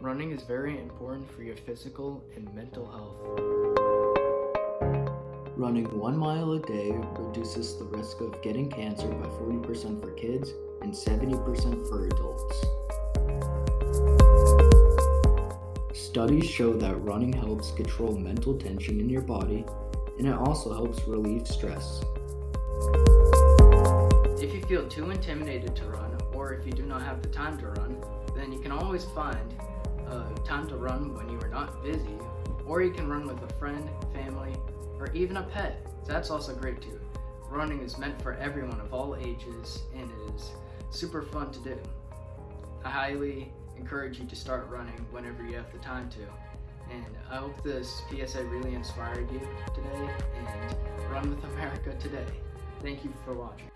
Running is very important for your physical and mental health. Running one mile a day reduces the risk of getting cancer by 40% for kids and 70% for adults. Studies show that running helps control mental tension in your body and it also helps relieve stress. If you feel too intimidated to run, or if you do not have the time to run, then you can always find time to run when you are not busy, or you can run with a friend, family, or even a pet. That's also great too. Running is meant for everyone of all ages and it is super fun to do. I highly encourage you to start running whenever you have the time to. And I hope this PSA really inspired you today and run with America today. Thank you for watching.